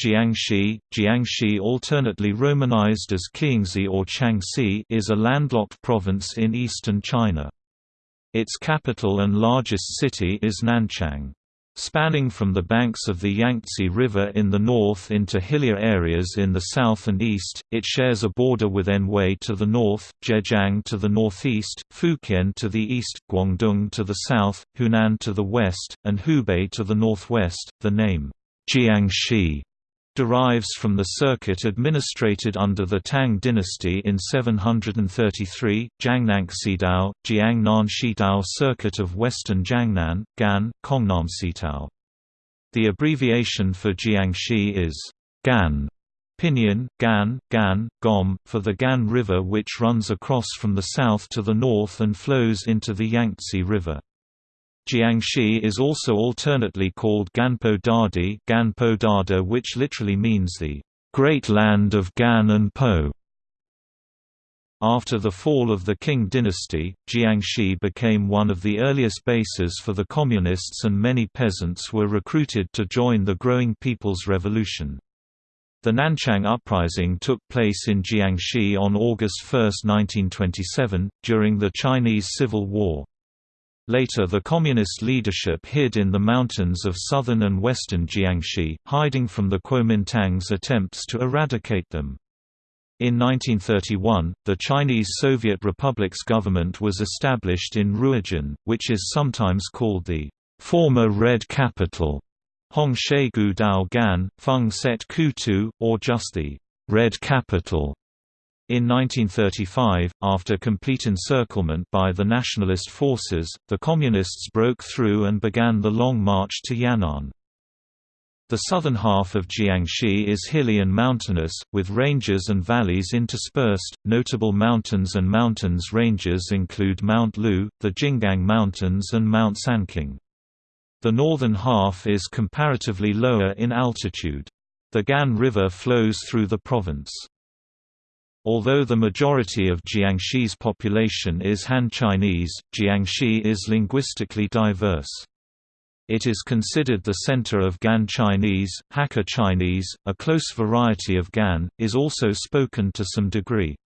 Jiangxi, Jiangxi alternately romanized as Qiangxi or Changxi is a landlocked province in eastern China. Its capital and largest city is Nanchang. Spanning from the banks of the Yangtze River in the north into hillier areas in the south and east, it shares a border with Anhui to the north, Zhejiang to the northeast, Fujian to the east, Guangdong to the south, Hunan to the west, and Hubei to the northwest. The name Jiangxi derives from the circuit administrated under the Tang dynasty in 733, Jiangnanxidao, Jiangnan circuit of western Jiangnan, Gan, Kongnam The abbreviation for Jiangxi is Gan, Pinyin, Gan, Gan, Gom, for the Gan River which runs across from the south to the north and flows into the Yangtze River. Jiangxi is also alternately called Ganpo Dadi Ganpo Dada which literally means the Great Land of Gan and Po. After the fall of the Qing dynasty, Jiangxi became one of the earliest bases for the Communists and many peasants were recruited to join the growing People's Revolution. The Nanchang Uprising took place in Jiangxi on August 1, 1927, during the Chinese Civil War. Later the Communist leadership hid in the mountains of southern and western Jiangxi, hiding from the Kuomintang's attempts to eradicate them. In 1931, the Chinese Soviet Republic's government was established in Ruijin, which is sometimes called the former Red Capital, Hongshagu Dao Gan, Feng Set Kutu, or just the Red Capital. In 1935, after complete encirclement by the nationalist forces, the Communists broke through and began the Long March to Yan'an. The southern half of Jiangxi is hilly and mountainous, with ranges and valleys interspersed. Notable mountains and mountains ranges include Mount Lu, the Jinggang Mountains, and Mount Sanqing. The northern half is comparatively lower in altitude. The Gan River flows through the province. Although the majority of Jiangxi's population is Han Chinese, Jiangxi is linguistically diverse. It is considered the center of Gan Chinese, Hakka Chinese, a close variety of Gan, is also spoken to some degree.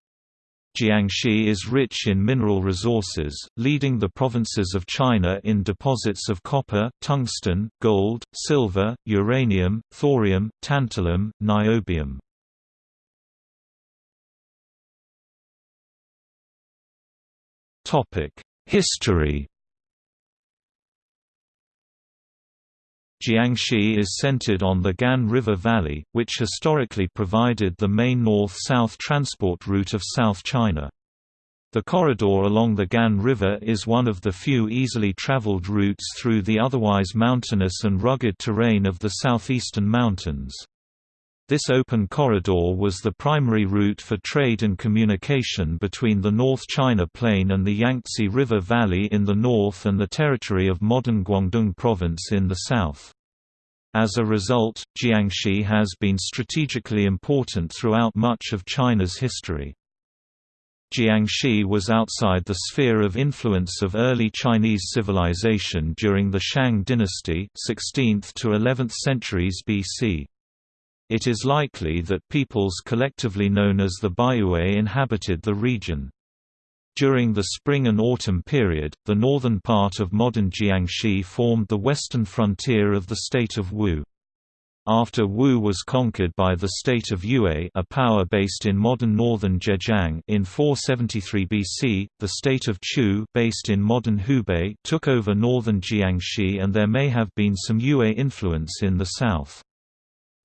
Jiangxi is rich in mineral resources, leading the provinces of China in deposits of copper, tungsten, gold, silver, uranium, thorium, tantalum, niobium. History Jiangxi is centered on the Gan River Valley, which historically provided the main north-south transport route of South China. The corridor along the Gan River is one of the few easily traveled routes through the otherwise mountainous and rugged terrain of the southeastern mountains. This open corridor was the primary route for trade and communication between the North China Plain and the Yangtze River Valley in the north and the territory of modern Guangdong Province in the south. As a result, Jiangxi has been strategically important throughout much of China's history. Jiangxi was outside the sphere of influence of early Chinese civilization during the Shang dynasty 16th to 11th centuries BC. It is likely that peoples collectively known as the Baiyue inhabited the region. During the spring and autumn period, the northern part of modern Jiangxi formed the western frontier of the state of Wu. After Wu was conquered by the state of Yue a power based in modern northern Zhejiang in 473 BC, the state of Chu based in modern Hubei took over northern Jiangxi and there may have been some Yue influence in the south.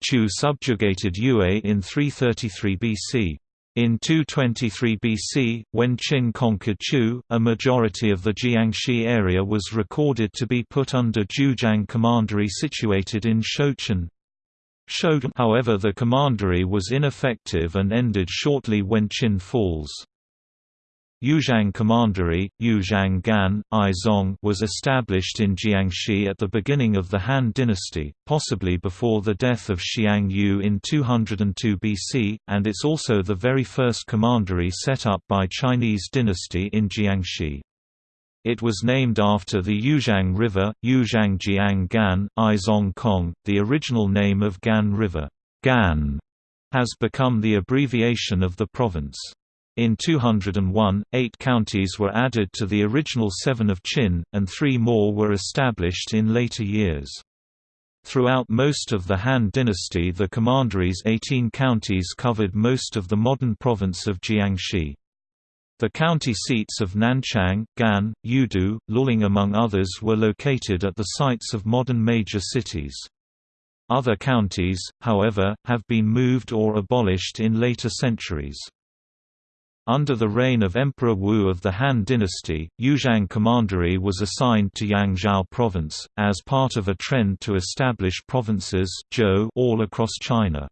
Chu subjugated Yue in 333 BC. In 223 BC, when Qin conquered Chu, a majority of the Jiangxi area was recorded to be put under Jiujiang Commandery situated in Shouchun. However the commandery was ineffective and ended shortly when Qin falls. Yuzhang Commandery, Yuzhang Gan, Aizong was established in Jiangxi at the beginning of the Han dynasty, possibly before the death of Xiang Yu in 202 BC, and it's also the very first commandery set up by Chinese dynasty in Jiangxi. It was named after the Yuzhang River, Yuzhang Jiang Gan, Kong, the original name of Gan River. Gan has become the abbreviation of the province. In 201, eight counties were added to the original seven of Qin, and three more were established in later years. Throughout most of the Han dynasty the commandery's 18 counties covered most of the modern province of Jiangxi. The county seats of Nanchang, Gan, Yudu, Luling among others were located at the sites of modern major cities. Other counties, however, have been moved or abolished in later centuries. Under the reign of Emperor Wu of the Han dynasty, Yuzhang Commandery was assigned to Yangzhou province, as part of a trend to establish provinces all across China.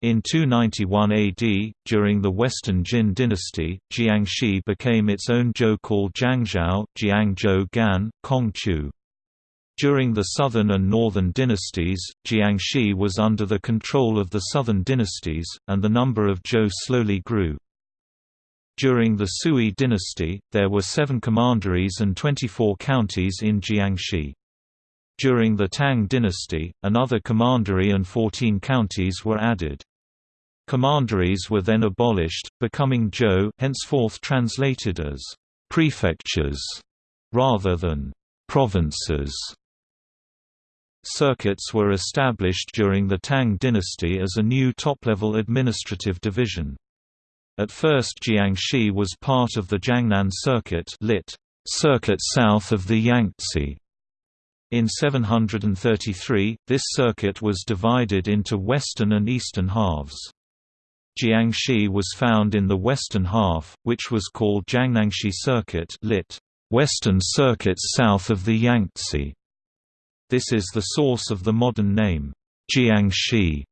In 291 AD, during the Western Jin dynasty, Jiangxi became its own zhou called Jiangzhou, Jiangzhou Gan, Kongqiu. During the Southern and Northern dynasties, Jiangxi was under the control of the Southern dynasties, and the number of zhou slowly grew. During the Sui dynasty, there were seven commanderies and 24 counties in Jiangxi. During the Tang dynasty, another commandery and 14 counties were added. Commanderies were then abolished, becoming zhou henceforth translated as «prefectures» rather than «provinces». Circuits were established during the Tang dynasty as a new top-level administrative division. At first Jiangxi was part of the Jiangnan Circuit lit. Circuit south of the Yangtze. In 733, this circuit was divided into western and eastern halves. Jiangxi was found in the western half, which was called Jiangnanxi Circuit lit. Western Circuit south of the Yangtze. This is the source of the modern name, Jiangxi.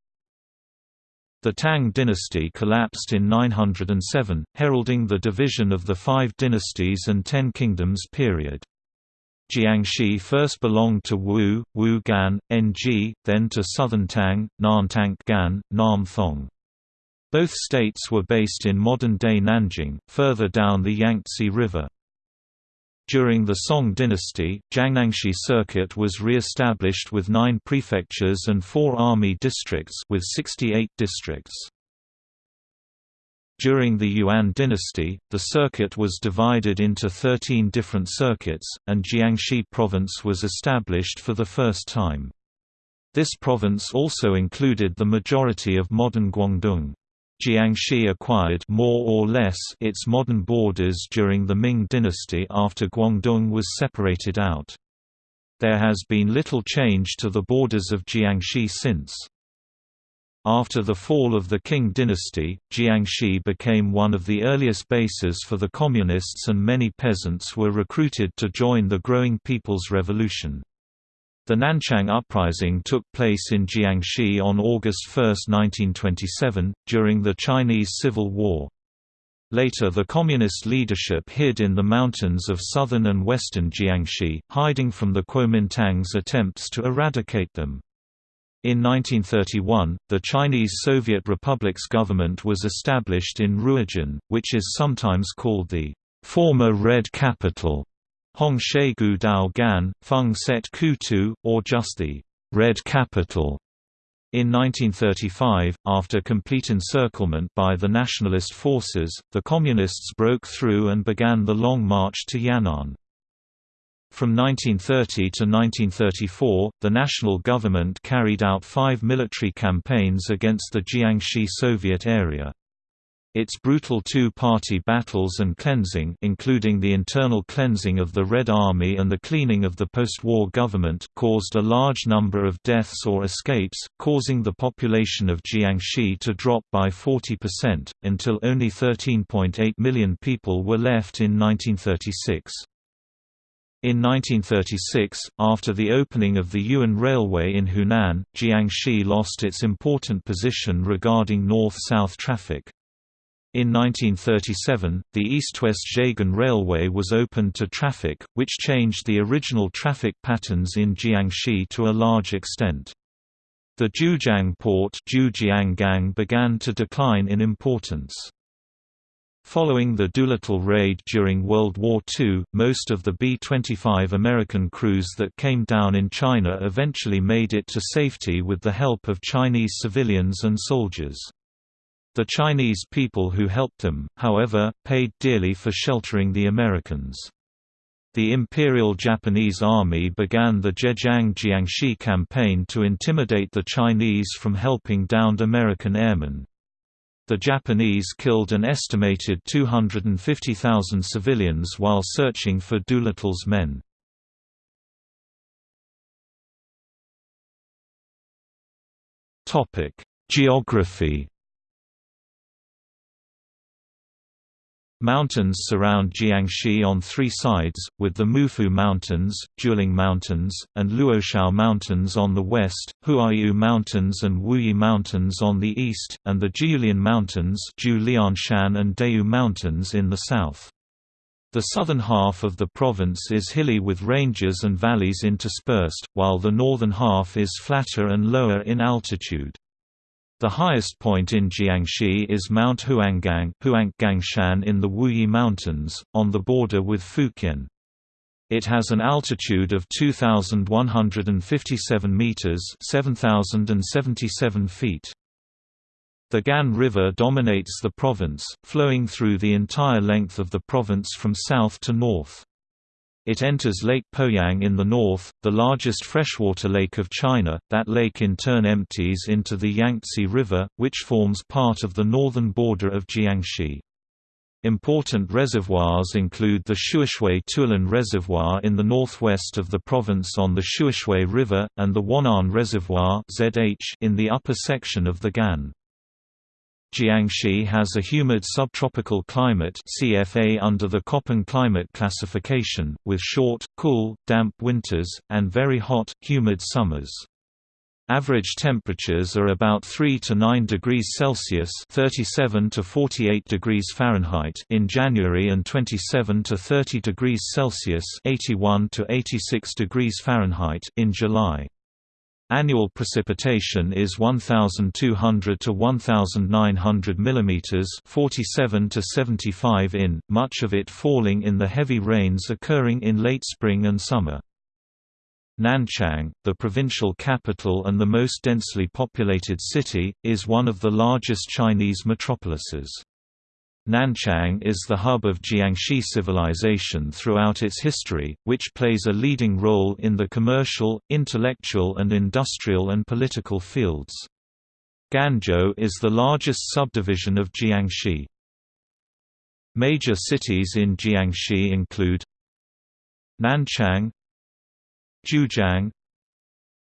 The Tang dynasty collapsed in 907, heralding the division of the Five Dynasties and Ten Kingdoms period. Jiangxi first belonged to Wu, Wu Gan, Ng, then to Southern Tang, Nantang Gan, Nam Thong. Both states were based in modern-day Nanjing, further down the Yangtze River. During the Song dynasty, Jiangnanxi Circuit was re-established with nine prefectures and four army districts with 68 districts. During the Yuan dynasty, the circuit was divided into 13 different circuits, and Jiangxi province was established for the first time. This province also included the majority of modern Guangdong. Jiangxi acquired more or less its modern borders during the Ming dynasty after Guangdong was separated out. There has been little change to the borders of Jiangxi since. After the fall of the Qing dynasty, Jiangxi became one of the earliest bases for the Communists and many peasants were recruited to join the growing People's Revolution. The Nanchang Uprising took place in Jiangxi on August 1, 1927, during the Chinese Civil War. Later the Communist leadership hid in the mountains of southern and western Jiangxi, hiding from the Kuomintang's attempts to eradicate them. In 1931, the Chinese Soviet Republic's government was established in Ruijin, which is sometimes called the former Red Capital. Hong Gu Dao Gan, Feng Set Kutu, or just the Red Capital. In 1935, after complete encirclement by the nationalist forces, the Communists broke through and began the Long March to Yan'an. From 1930 to 1934, the national government carried out five military campaigns against the Jiangxi Soviet area. Its brutal two-party battles and cleansing including the internal cleansing of the Red Army and the cleaning of the post-war government caused a large number of deaths or escapes, causing the population of Jiangxi to drop by 40%, until only 13.8 million people were left in 1936. In 1936, after the opening of the Yuan Railway in Hunan, Jiangxi lost its important position regarding north-south traffic. In 1937, the east-west Zhegan Railway was opened to traffic, which changed the original traffic patterns in Jiangxi to a large extent. The Jiujiang port began to decline in importance. Following the Doolittle raid during World War II, most of the B-25 American crews that came down in China eventually made it to safety with the help of Chinese civilians and soldiers. The Chinese people who helped them, however, paid dearly for sheltering the Americans. The Imperial Japanese Army began the Zhejiang Jiangxi campaign to intimidate the Chinese from helping downed American airmen. The Japanese killed an estimated 250,000 civilians while searching for Doolittle's men. Geography Mountains surround Jiangxi on three sides, with the Mufu Mountains, Juling Mountains, and Luoxiao Mountains on the west, Huaiyu Mountains and Wuyi Mountains on the east, and the Jiulian Mountains and Dayu Mountains in the south. The southern half of the province is hilly with ranges and valleys interspersed, while the northern half is flatter and lower in altitude. The highest point in Jiangxi is Mount Huanggang Huanggangshan in the Wuyi Mountains, on the border with Fujian. It has an altitude of 2,157 meters (7,077 feet). The Gan River dominates the province, flowing through the entire length of the province from south to north. It enters Lake Poyang in the north, the largest freshwater lake of China. That lake in turn empties into the Yangtze River, which forms part of the northern border of Jiangxi. Important reservoirs include the Shuishui Tulan Reservoir in the northwest of the province on the Xiushui River, and the Wanan Reservoir in the upper section of the Gan. Jiangxi has a humid subtropical climate CFA under the Köppen climate classification, with short, cool, damp winters, and very hot, humid summers. Average temperatures are about 3 to 9 degrees Celsius (37 to 48 degrees Fahrenheit) in January and 27 to 30 degrees Celsius (81 to 86 degrees Fahrenheit) in July. Annual precipitation is 1200 to 1900 mm 47 to 75 in, much of it falling in the heavy rains occurring in late spring and summer. Nanchang, the provincial capital and the most densely populated city, is one of the largest Chinese metropolises. Nanchang is the hub of Jiangxi civilization throughout its history, which plays a leading role in the commercial, intellectual and industrial and political fields. Ganzhou is the largest subdivision of Jiangxi. Major cities in Jiangxi include Nanchang Jiujiang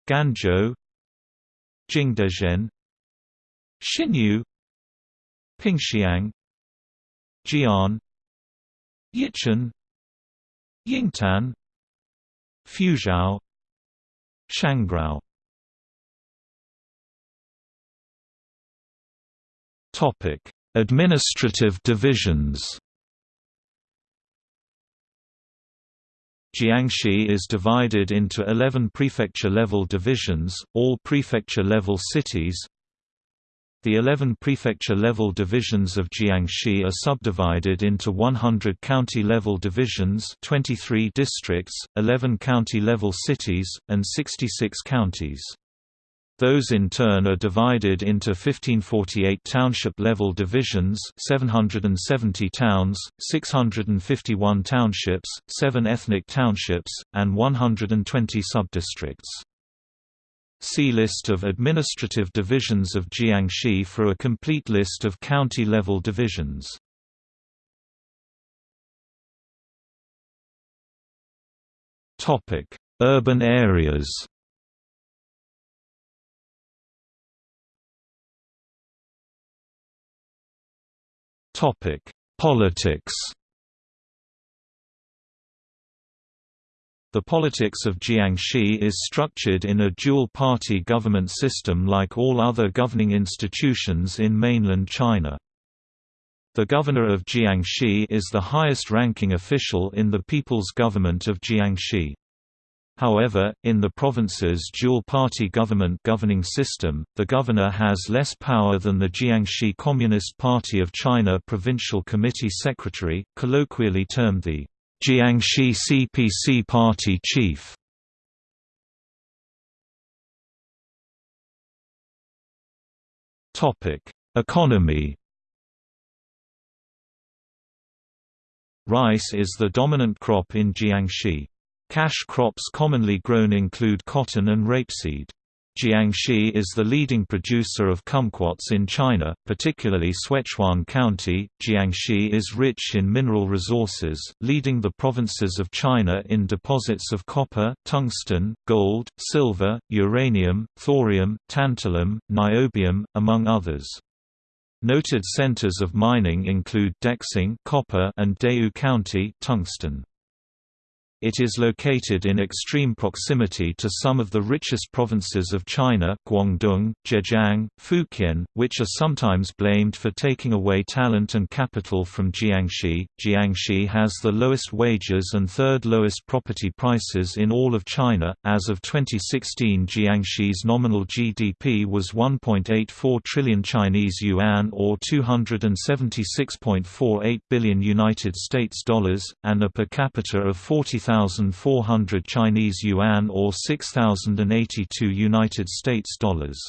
Ganzhou Jingdezhen Xinyu Pingxiang Jian Yichun Yingtan Fuzhou Shangrao Topic: Administrative divisions. Jiangxi is divided into 11 prefecture-level divisions, all prefecture-level cities, the 11 prefecture-level divisions of Jiangxi are subdivided into 100 county-level divisions 23 districts, 11 county-level cities, and 66 counties. Those in turn are divided into 1548 township-level divisions 770 towns, 651 townships, 7 ethnic townships, and 120 subdistricts. See List of administrative divisions of Jiangxi for a complete list of county-level divisions. Urban areas Politics The politics of Jiangxi is structured in a dual-party government system like all other governing institutions in mainland China. The governor of Jiangxi is the highest-ranking official in the People's Government of Jiangxi. However, in the province's dual-party government governing system, the governor has less power than the Jiangxi Communist Party of China Provincial Committee Secretary, colloquially termed the Jiangxi CPC Party Chief. Topic: Economy Rice is the dominant crop in Jiangxi. Cash crops commonly grown include cotton and rapeseed. Jiangxi is the leading producer of kumquats in China, particularly Suichuan County. Jiangxi is rich in mineral resources, leading the provinces of China in deposits of copper, tungsten, gold, silver, uranium, thorium, tantalum, niobium, among others. Noted centers of mining include Dexing copper and Dayu County tungsten. It is located in extreme proximity to some of the richest provinces of China Guangdong, Zhejiang, Fujian, which are sometimes blamed for taking away talent and capital from Jiangxi. Jiangxi has the lowest wages and third lowest property prices in all of China. As of 2016 Jiangxi's nominal GDP was 1.84 trillion Chinese yuan or 276.48 billion United States dollars, and a per capita of 40 6,400 Chinese yuan or 6,082 United States dollars.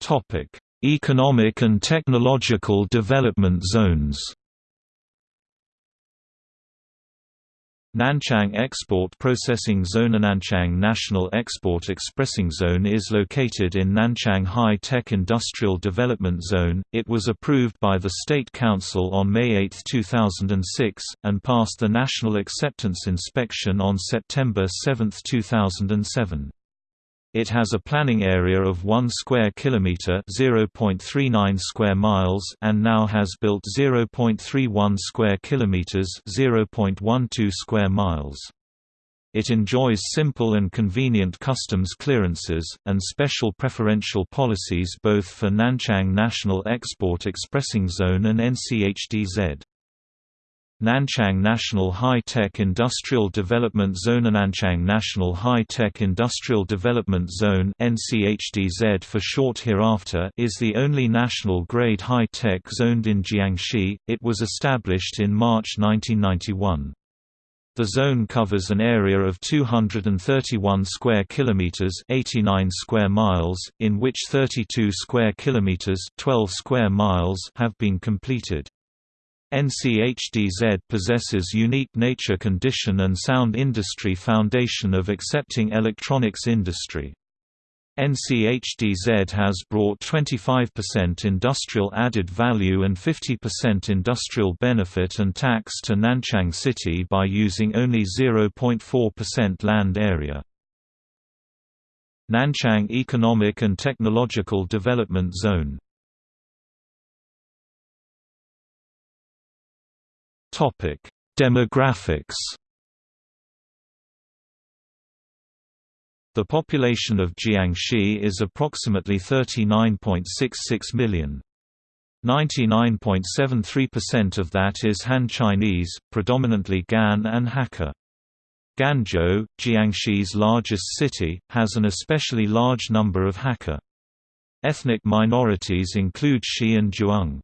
Topic: Economic and technological development zones. Nanchang Export Processing Zone Nanchang National Export Expressing Zone is located in Nanchang High Tech Industrial Development Zone. It was approved by the State Council on May 8, 2006, and passed the National Acceptance Inspection on September 7, 2007. It has a planning area of 1 square kilometer, 0.39 square miles, and now has built 0.31 square kilometers, 0.12 square miles. It enjoys simple and convenient customs clearances, and special preferential policies both for Nanchang National Export Expressing Zone and NCHDZ. Nanchang National High-Tech Industrial Development Zone Nanchang National High-Tech Industrial Development Zone NCHDZ for short hereafter is the only national-grade high-tech zoned in Jiangxi. It was established in March 1991. The zone covers an area of 231 square kilometers, 89 square miles, in which 32 square kilometers, 12 square miles have been completed. NCHDZ possesses unique nature condition and sound industry foundation of accepting electronics industry. NCHDZ has brought 25% industrial added value and 50% industrial benefit and tax to Nanchang City by using only 0.4% land area. Nanchang Economic and Technological Development Zone Topic: Demographics. The population of Jiangxi is approximately 39.66 million. 99.73% of that is Han Chinese, predominantly Gan and Hakka. Ganzhou, Jiangxi's largest city, has an especially large number of Hakka. Ethnic minorities include Shi and Zhuang.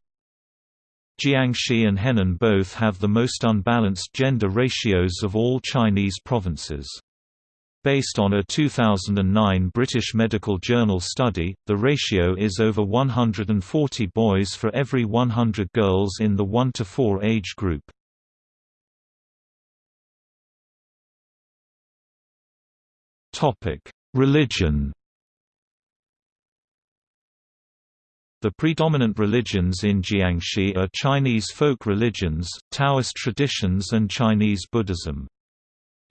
Jiangxi and Henan both have the most unbalanced gender ratios of all Chinese provinces. Based on a 2009 British Medical Journal study, the ratio is over 140 boys for every 100 girls in the 1 to 4 age group. Topic: Religion The predominant religions in Jiangxi are Chinese folk religions, Taoist traditions and Chinese Buddhism.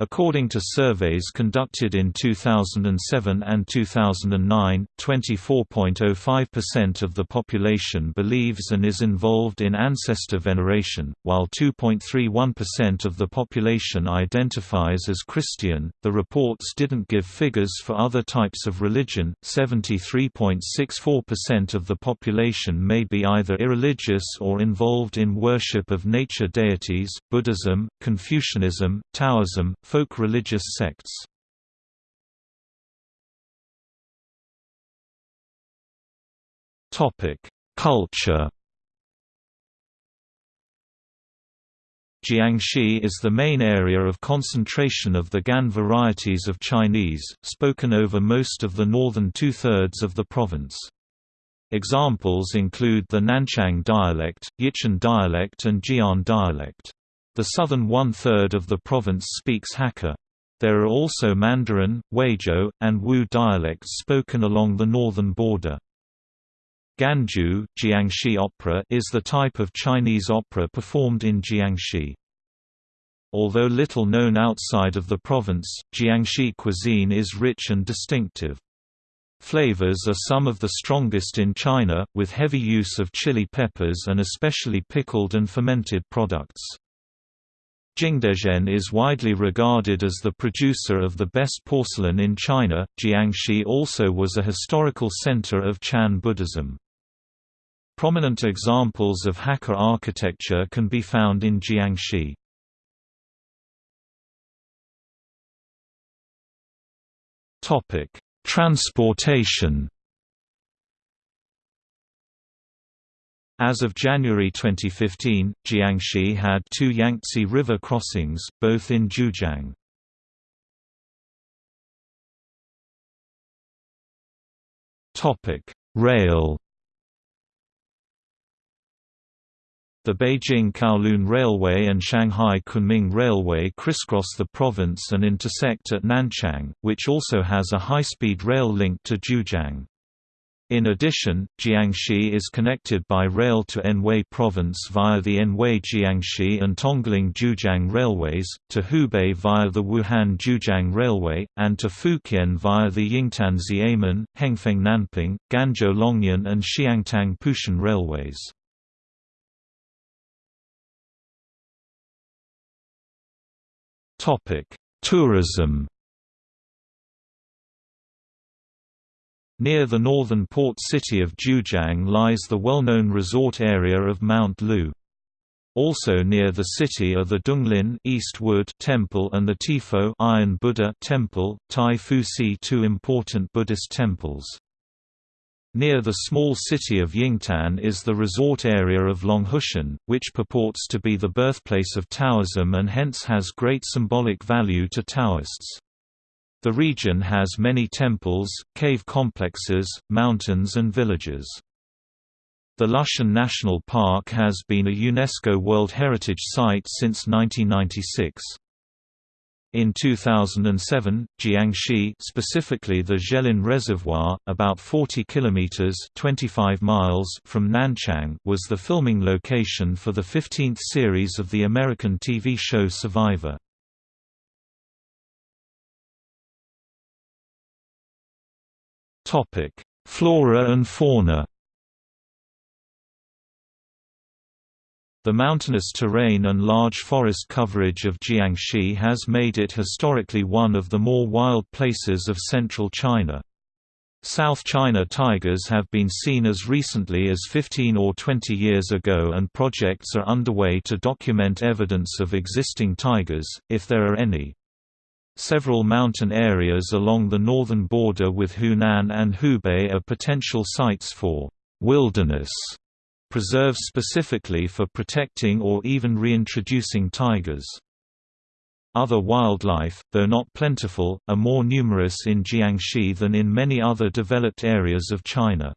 According to surveys conducted in 2007 and 2009, 24.05% of the population believes and is involved in ancestor veneration, while 2.31% of the population identifies as Christian. The reports didn't give figures for other types of religion. 73.64% of the population may be either irreligious or involved in worship of nature deities, Buddhism, Confucianism, Taoism, folk religious sects. Culture Jiangxi is the main area of concentration of the Gan varieties of Chinese, spoken over most of the northern two-thirds of the province. Examples include the Nanchang dialect, Yichun dialect and Jian dialect. The southern one-third of the province speaks Hakka. There are also Mandarin, Huizhou, and Wu dialects spoken along the northern border. Ganju Jiangxi opera is the type of Chinese opera performed in Jiangxi. Although little known outside of the province, Jiangxi cuisine is rich and distinctive. Flavors are some of the strongest in China, with heavy use of chili peppers and especially pickled and fermented products. Jingdezhen is widely regarded as the producer of the best porcelain in China. Jiangxi also was a historical center of Chan Buddhism. Prominent examples of Hakka architecture can be found in Jiangxi. Topic: Transportation As of January 2015, Jiangxi had two Yangtze River crossings, both in Jiujiang. Rail The Beijing-Kowloon Railway and Shanghai Kunming Railway crisscross the province and intersect at Nanchang, which also has a high-speed rail link to Jiujiang. In addition, Jiangxi is connected by rail to Anhui Province via the Anhui-Jiangxi and Tongling-Jiujiang railways, to Hubei via the Wuhan-Jiujiang Railway, and to Fukien via the Yingtan-Xiamen, Hengfeng-Nanping, Ganzhou-Longyan and Xiangtang-Pushan railways. Tourism Near the northern port city of Jiujiang lies the well-known resort area of Mount Lu. Also near the city are the Donglin East Wood Temple and the Tiefo Iron Buddha Temple, Tai two important Buddhist temples. Near the small city of Yingtan is the resort area of Longhushan, which purports to be the birthplace of Taoism and hence has great symbolic value to Taoists. The region has many temples, cave complexes, mountains and villages. The Lushan National Park has been a UNESCO World Heritage Site since 1996. In 2007, Jiangxi, specifically the Zhelin Reservoir, about 40 kilometers (25 miles) from Nanchang, was the filming location for the 15th series of the American TV show Survivor. Topic: Flora and fauna. The mountainous terrain and large forest coverage of Jiangxi has made it historically one of the more wild places of central China. South China tigers have been seen as recently as 15 or 20 years ago and projects are underway to document evidence of existing tigers, if there are any. Several mountain areas along the northern border with Hunan and Hubei are potential sites for wilderness preserves specifically for protecting or even reintroducing tigers. Other wildlife, though not plentiful, are more numerous in Jiangxi than in many other developed areas of China.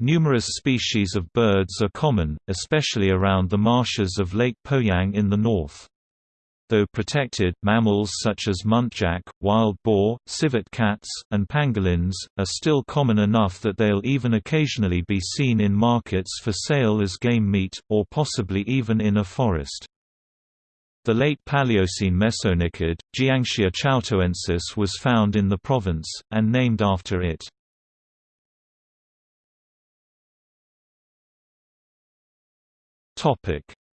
Numerous species of birds are common, especially around the marshes of Lake Poyang in the north. Though protected, mammals such as muntjac, wild boar, civet cats, and pangolins, are still common enough that they'll even occasionally be seen in markets for sale as game meat, or possibly even in a forest. The late Paleocene mesonychid, Jiangxia chaotoensis was found in the province, and named after it.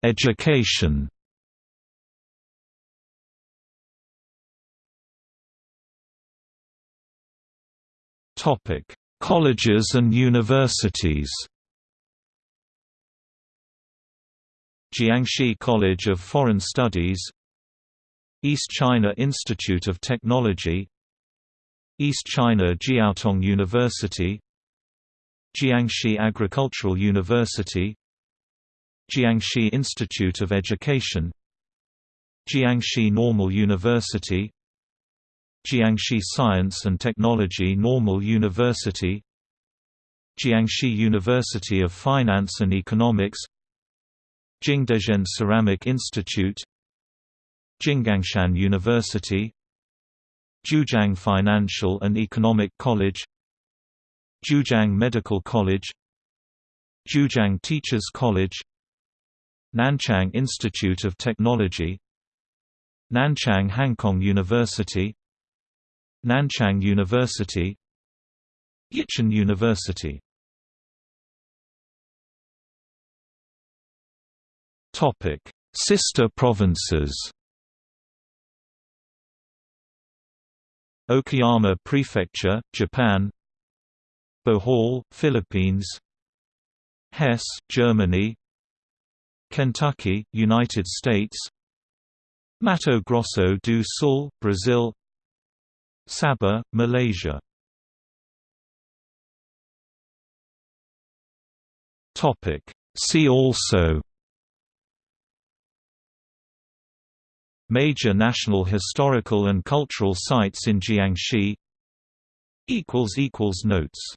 Education Colleges and universities? Jiangxi College of Foreign Studies East China Institute of Technology East China Jiaotong University Jiangxi Agricultural University Jiangxi Institute of Education Jiangxi Normal University Jiangxi Science and Technology Normal University Jiangxi University of Finance and Economics Jingdezhen Ceramic Institute Jinggangshan University Jiujiang Financial and Economic College Jiujiang Medical College Jiujiang Teachers College Nanchang Institute of Technology Nanchang Hangkong University Nanchang University Yichun University Topic: Sister provinces. Okayama Prefecture, Japan. Bohol, Philippines. Hesse, Germany. Kentucky, United States. Mato Grosso do Sul, Brazil. Sabah, Malaysia. Topic: See also. Major national historical and cultural sites in Jiangxi. Notes